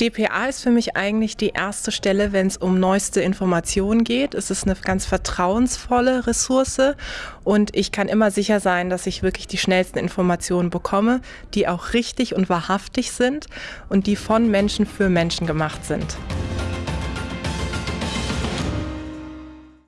DPA ist für mich eigentlich die erste Stelle, wenn es um neueste Informationen geht. Es ist eine ganz vertrauensvolle Ressource und ich kann immer sicher sein, dass ich wirklich die schnellsten Informationen bekomme, die auch richtig und wahrhaftig sind und die von Menschen für Menschen gemacht sind.